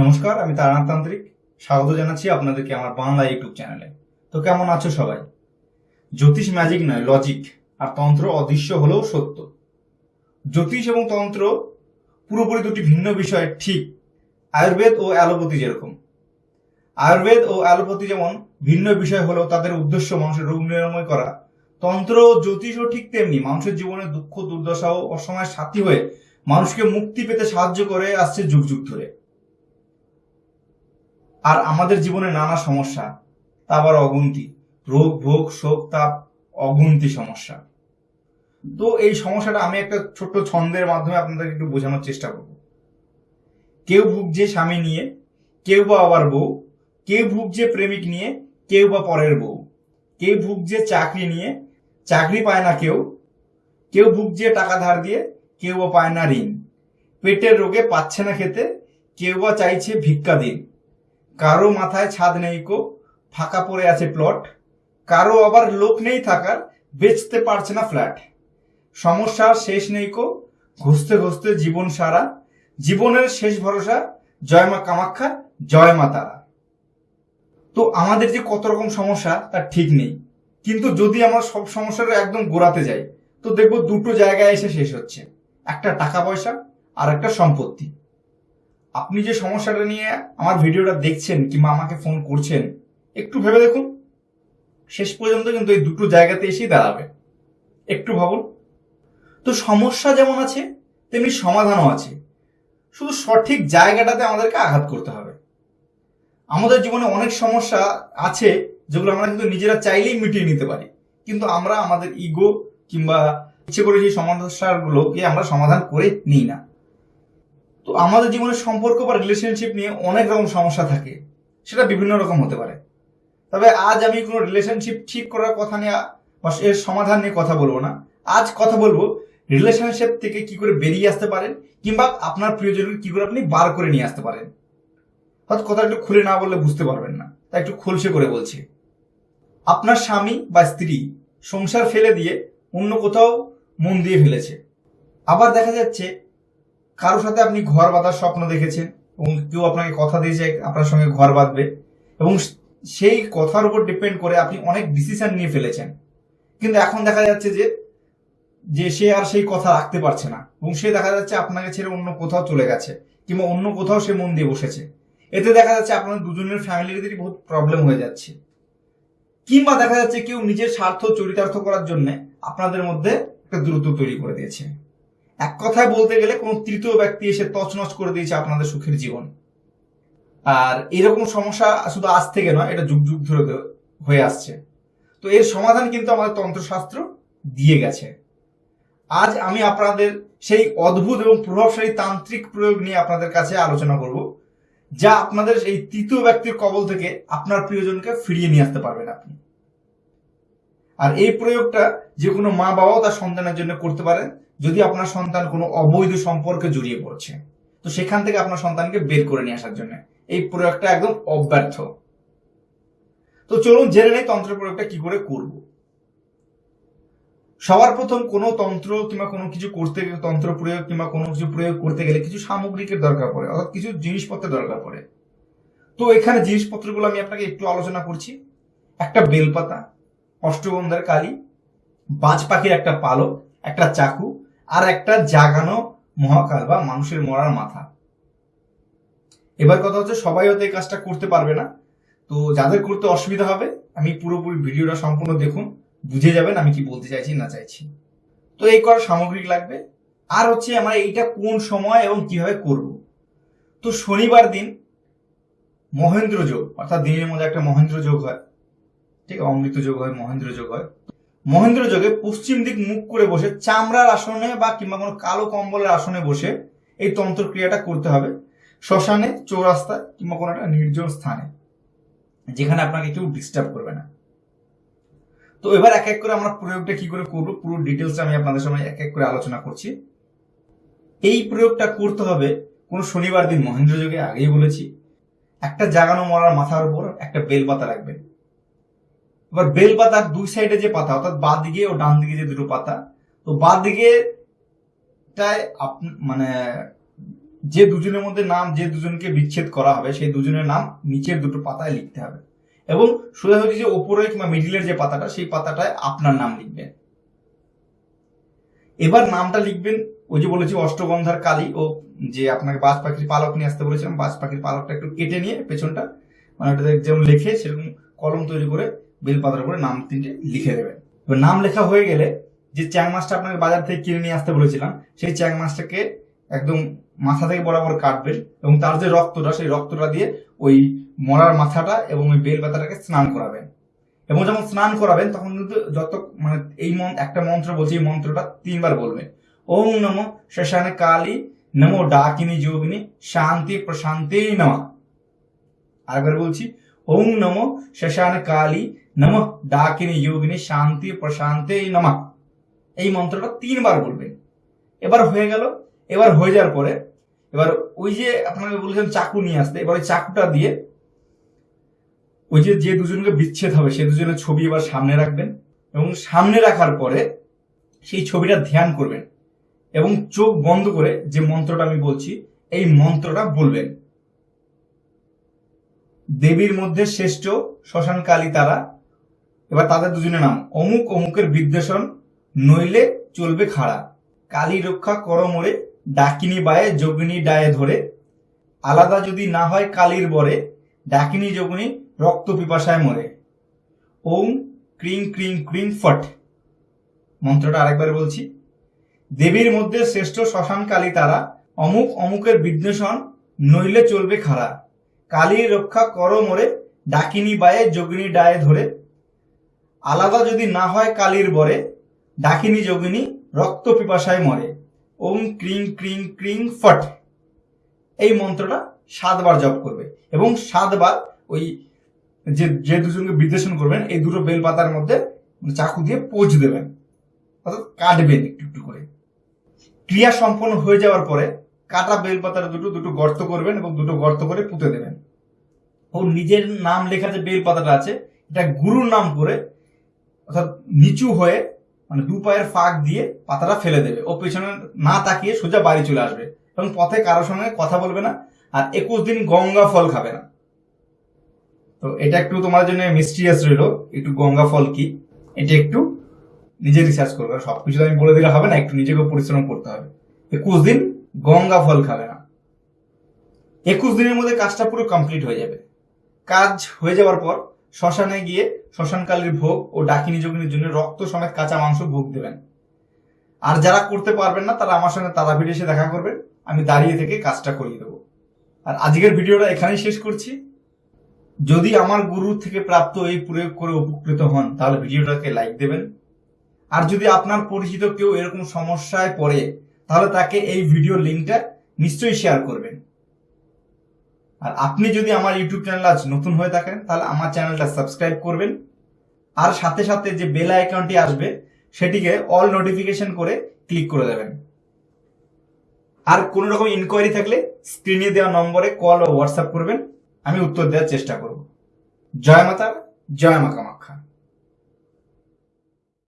নমস্কার, আমি তারানাথ তান্ত্রিক। স্বাগত জানাচ্ছি আপনাদেরকে আমার বাংলা ইউটিউব চ্যানেলে। তো কেমন আছো সবাই? জ্যোতিষ ম্যাজিক নয় লজিক আর তন্ত্র অদৃশ্য হলেও সত্য। জ্যোতিষ এবং তন্ত্র পুরোপুরি দুটি ভিন্ন বিষয়, ঠিক। আয়ুর্বেদ ও অ্যালোপ্যাথি যেরকম। আয়ুর্বেদ ও অ্যালোপ্যাথি যেমন ভিন্ন বিষয় হলেও তাদের উদ্দেশ্য মানুষের রোগ নিরাময় করা। তন্ত্র ও জ্যোতিষও ঠিক তেমনি। মানুষের জীবনে দুঃখ দুর্দশা ও অসময়ের সাথী হয়ে মানুষকে মুক্তি পেতে সাহায্য করে আসছে যুগ যুগ ধরে। আর আমাদের জীবনে নানা সমস্যা তা আবার অগুন্তি, রোগ, ভোগ, শোক, তাপ, অগুন্তি সমস্যা। তো এই সমস্যাটা আমি একটা ছোট্ট ছন্দের মাধ্যমে আপনাদেরকে একটু বোঝানোর চেষ্টা করব। কেউ ভুগছে স্বামী নিয়ে, কেউ বা আবার বউ, কেউ ভুগছে প্রেমিক নিয়ে, কেউ বা পরের বউ, কেউ ভুগছে চাকরি নিয়ে, চাকরি পায় না কেউ কেউ ভুগছে টাকা ধার দিয়ে, কেউ বা পায় না ঋণ, পেটের রোগে পাচ্ছে না খেতে, কেউ বা চাইছে ভিক্ষা দিন কারও মাথায় ছাদ নেই কো, ফাঁকা পড়ে আছে প্লট কারও আবার লোক নেই থাকার, বেচতে পারছে না ফ্ল্যাট সমস্যার শেষ নেই কো, ঘুষতে ঘুষতে জীবন সারা। জীবনের শেষ ভরসা, জয় মা কামাখ্যা, জয় মা তারা। তো আমাদের যে কত রকম সমস্যা, তার ঠিক নেই। কিন্তু যদি আমরা সব সমস্যার একদম গোড়াতে যাই, তো দেখব দুটো জায়গায় এসে শেষ হচ্ছে। একটা টাকা পয়সা আর একটা সম্পত্তি। আপনি যে সমস্যাটা নিয়ে আমার ভিডিওটা দেখছেন কিংবা আমাকে ফোন করছেন, একটু ভেবে দেখুন। শেষ পর্যন্ত কিন্তু এই দুটো জায়গাতে এসেই দাঁড়াবে। একটু ভাবুন। তো সমস্যা যেমন আছে, তেমনি সমাধানও আছে। শুধু সঠিক জায়গাটাতে আমাদেরকে আঘাত করতে হবে। আমাদের জীবনে অনেক সমস্যা আছে, যেগুলো আমরা কিন্তু নিজেরা চাইলেই মিটিয়ে নিতে পারি। কিন্তু আমরা আমাদের ইগো কিংবা ইচ্ছে করে সেই সমস্যাগুলোকে আমরা সমাধান করে নিই না। তো আমাদের জীবনের সম্পর্ক বা রিলেশনশিপ নিয়ে অনেক রকম সমস্যা থাকে। সেটা বিভিন্ন রকম হতে পারে। তবে আজ আমি কোনো রিলেশনশিপ ঠিক করার কথা নিয়ে বা এর সমাধান নিয়ে কথা বলব না। আজ কথা বলব রিলেশনশিপ থেকে কি করে বেরিয়ে আসতে পারেন কিংবা আপনার প্রিয়জনকে কি করে আপনি বার করে নিয়ে আসতে পারেন। হয়তো কথা একটু খুলে না বললে বুঝতে পারবেন না, তাই একটু খোলসে করে বলছি। আপনার স্বামী বা স্ত্রী সংসার ফেলে দিয়ে অন্য কোথাও মন দিয়ে ফেলেছে। আবার দেখা যাচ্ছে কারোর সাথে আপনি ঘর বাঁধার স্বপ্ন দেখেছেন এবং কেউ আপনাকে কথা দিয়েছে, আপনার সঙ্গে ঘর বাঁধবে, এবং সেই কথার উপর ডিপেন্ড করে আপনি অনেক ডিসিশন নিয়ে ফেলেছেন। কিন্তু এখন দেখা যাচ্ছে যে যে সে আর সেই কথা রাখতে পারছে না, এবং সে দেখা যাচ্ছে আপনাকে ছেড়ে অন্য কোথাও চলে গেছে, কিংবা অন্য কোথাও সে মন দিয়ে বসেছে। এতে দেখা যাচ্ছে আপনাদের দুজনের ফ্যামিলিদেরই বহুত প্রবলেম হয়ে যাচ্ছে। কিংবা দেখা যাচ্ছে কেউ নিজের স্বার্থ, চরিতার্থ করার জন্য আপনাদের মধ্যে একটা দূরত্ব তৈরি করে দিয়েছে। এক কথায় বলতে গেলে কোনো তৃতীয় ব্যক্তি এসে তছনছ করে দিয়েছে আপনাদের সুখের জীবন। আর এরকম সমস্যা শুধু আজ থেকে নয়, এটা যুগ যুগ ধরে হয়ে আসছে। তো এর সমাধান কিন্তু আমাদের তন্ত্রশাস্ত্র দিয়ে গেছে। আজ আমি আপনাদের সেই অদ্ভুত এবং প্রভাবশালী তান্ত্রিক প্রয়োগ নিয়ে আপনাদের কাছে আলোচনা করব, যা আপনাদের এই তৃতীয় ব্যক্তির কবল থেকে আপনার প্রিয়জনকে ফিরিয়ে নিয়ে আসতে পারবেন আপনি। আর এই প্রয়োগটা যে কোনো মা বাবাও তার সন্তানের জন্য করতে পারেন যদি আপনার সন্তান কোনো অবৈধ সম্পর্কে জড়িয়ে পড়ছে, তো সেখান থেকে আপনার সন্তানকে বের করে নিয়ে আসার জন্য। এই প্রয়োগটা একদম অব্যর্থ। তো চলুন জেনে নেই তন্ত্র প্রয়োগটা কি করে করব। সবার প্রথম কোনো তন্ত্র কিংবা কোনো কিছু করতে গেলে, তন্ত্র প্রয়োগ কিংবা কোনো কিছু প্রয়োগ করতে গেলে কিছু সামগ্রিকের দরকার পড়ে, অর্থাৎ কিছু জিনিসপত্রের দরকার পড়ে। তো এখানে জিনিসপত্রগুলো আমি আপনাকে একটু আলোচনা করছি। একটা বেলপাতা, অষ্টগন্ধার কালি বাজ পাখির একটা পালক, একটা চাকু আর একটা জাগানো মহাকাল বা মানুষের মরার মাথা। এবার কথা হচ্ছে সবাই হয়তো এই কাজটা করতে পারবে না। তো যাদের করতে অসুবিধা হবে, আমি পুরোপুরি ভিডিওটা সম্পূর্ণ দেখুন, বুঝে যাবেন আমি কি বলতে চাইছি না চাইছি। তো এই করার সামগ্রিক লাগবে। আর হচ্ছে আমরা এইটা কোন সময় এবং কীভাবে করব। তো শনিবার দিন মহেন্দ্র যোগ, অর্থাৎ দিনের মধ্যে একটা মহেন্দ্র যোগ হয়। ঠিক, অমৃত যোগ হয়, মহেন্দ্র যোগ হয়। মহেন্দ্র যোগে পশ্চিম দিক মুখ করে বসে, চামড়ার আসনে বা কিংবা কোনো কালো কম্বলের আসনে বসে এই তন্ত্র ক্রিয়াটা করতে হবে। শ্মশানে, চৌরাস্তায় কিংবা কোনো একটা নির্জন স্থানে, যেখানে আপনাকে কেউ ডিস্টার্ব করবে না। তো এবার এক এক করে আমরা প্রয়োগটা কি করে করব, পুরো ডিটেলস আমি আপনাদের সামনে এক এক করে আলোচনা করছি। এই প্রয়োগটা করতে হবে কোনো শনিবার দিন, মহেন্দ্র যোগে আগেই বলেছি, একটা জাগানো মরার মাথার উপর একটা বেলপাতা রাখবেন। এবার বেল পাতার দুই সাইডে যে পাতা, অর্থাৎ বাঁ দিকে ও ডান দিকে যে দুটো পাতা, তো বাঁ দিকে মানে যে দুজনের মধ্যে নাম যে দুজনকে বিচ্ছেদ করা হবে, সেই দুজনের নাম নিচের দুটো পাতায় লিখতে হবে। এবং সোজাসুজি যে ওপরে কিংবা মিডিলের যে পাতাটা, সেই পাতাটায় আপনার নাম লিখবেন। এবার নামটা লিখবেন, ওই যে বলেছি অষ্টগন্ধার কালী, ও যে আপনাকে বাজ পাখির পালক নিয়ে আসতে বলেছিলাম বাজ পাখির পালকটা একটু কেটে নিয়ে পেছনটা মানে যেমন লেখে, সেরকম কলম তৈরি করে বেলপাতার উপরে নাম তিনটে লিখে দেবেন এবার নাম লেখা হয়ে গেলে যে চ্যাং মাছটা আপনাকে বাজার থেকে কিনে নিয়ে আসতে বলেছিলাম, সেই চ্যাং মাছটাকে একদম মাথা থেকে বরাবর কাটবেন এবং তার যে রক্তটা, সেই রক্তটা দিয়ে ওই মরার মাথাটা এবং ওই বেল পাতাটাকে স্নান করাবেন। এবং যখন স্নান করাবেন, তখন কিন্তু যত মানে এই একটা মন্ত্র বলছি, এই মন্ত্রটা তিনবার বলবেন। ওম নম শ্মশানে কালী, নমো ডাকিনী যোগিনী শান্তি প্রশান্তি নমঃ। আরেকবার বলছি ওম নম শ্মশানে কালী নম ডাকিনী যোগিনী শান্তি প্রশান্তি নমঃ এই মন্ত্রটা তিনবার বলবেন। এবার হয়ে গেল, এবার হয়ে যাওয়ার পরে, এবার ওই যে আপনাকে বলেছেন চাকু নিয়ে আসতে, এবার ওই চাকুটা দিয়ে ওই যে যে দুজনকে বিচ্ছেদ হবে, সে দুজনের ছবি এবার সামনে রাখবেন এবং সামনে রাখার পরে সেই ছবিটা ধ্যান করবেন এবং চোখ বন্ধ করে যে মন্ত্রটা আমি বলছি, এই মন্ত্রটা বলবেন। দেবীর মধ্যে শ্রেষ্ঠ শ্মশান কালী তারা। এবার তাদের দুজনের নাম। অমুক অমুকের বিদ্বেষণ, নইলে চলবে খাড়া। কালী রক্ষা কর মোরে, ডাকিনী বায়ে যোগিনী ডায়ে ধরে। আলাদা যদি না হয় কালীর বরে, ডাকিনী যোগিনী রক্ত পিপাসায় মরে। ওম ক্রিং ক্রিং ক্রিং ফট। মন্ত্রটা আরেকবার বলছি। দেবীর মধ্যে শ্রেষ্ঠ শ্মশান কালী তারা। অমুক অমুকের বিদ্বেষণ, নইলে চলবে খাড়া। কালীর রক্ষা কর মোরে, ডাকিনী বায়ে, যোগিনী ডায়ে ধরে। আলাদা যদি না হয় কালীর বরে, ডাকিনী যোগিনী রক্ত পিপাসায় মরে। ওম ক্রিং ক্রিং ক্রিং ফট। এই মন্ত্রটা সাতবার জপ করবে এবং সাতবার ওই যে যে দুজনকে বিদ্বেষণ করবেন, এই দুটো বেলপাতার মধ্যে চাকু দিয়ে পোজ দেবেন। অর্থাৎ কাটবেন একটু একটু করে। ক্রিয়া সম্পন্ন হয়ে যাওয়ার পরে কাটা বেলপাতার দুটো দুটো গর্ত করবেন এবং দুটো গর্ত করে পুঁতে দেবেন। ও নিজের নাম লেখা যে বেল পাতাটা আছে, এটা গুরুর নাম করে অর্থাৎ নিচু হয়ে মানে দু পায়ের ফাঁক দিয়ে পাতাটা ফেলে দেবে। ও পেছনে না তাকিয়ে সোজা বাড়ি চলে আসবে। এবং পথে কারোর সঙ্গে কথা বলবে না আর একুশ দিন গঙ্গা ফল খাবে না। তো এটা একটু তোমার জন্য মিস্টিরিয়াস রইল। একটু গঙ্গা ফল কি? এটা একটু নিজে রিসার্চ করবে। সবকিছু তো আমি বলে দিলে হবে না, একটু নিজেকে পরিশ্রম করতে হবে। একুশ দিন গঙ্গা ফল খাবে না। একুশ দিনের মধ্যে কাজটা পুরো কমপ্লিট হয়ে যাবে। কাজ হয়ে যাওয়ার পর শ্মশানে গিয়ে শ্মশানকালীর ভোগ ও ডাকিনী যোগিনীর জন্য রক্ত সমেত কাঁচা মাংস ভোগ দেবেন। আর যারা করতে পারবেন না, তারা আমার সঙ্গে তারাপীঠ এসে দেখা করবেন আমি দাঁড়িয়ে থেকে কাজটা করিয়ে দেবো। আর আজকের ভিডিওটা এখানেই শেষ করছি। যদি আমার গুরু থেকে প্রাপ্ত এই প্রয়োগ করে উপকৃত হন, তাহলে ভিডিওটাকে লাইক দেবেন। আর যদি আপনার পরিচিত কেউ এরকম সমস্যায় পড়ে, তাহলে তাকে এই ভিডিও লিঙ্কটা নিশ্চয়ই শেয়ার করবেন। আর আপনি যদি আমার ইউটিউব চ্যানেল আজ নতুন হয়ে থাকেন, তাহলে আমার চ্যানেলটা সাবস্ক্রাইব করবেন। আর সাথে সাথে যে বেল আইকনটি আসবে, সেটিকে অল নোটিফিকেশন করে ক্লিক করে দেবেন। আর কোনো রকম ইনকোয়ারি থাকলে স্ক্রিনে দেওয়া নম্বরে কল ও হোয়াটসঅ্যাপ করবেন। আমি উত্তর দেওয়ার চেষ্টা করব। জয় মাতা জয় মা কামাখ্যা।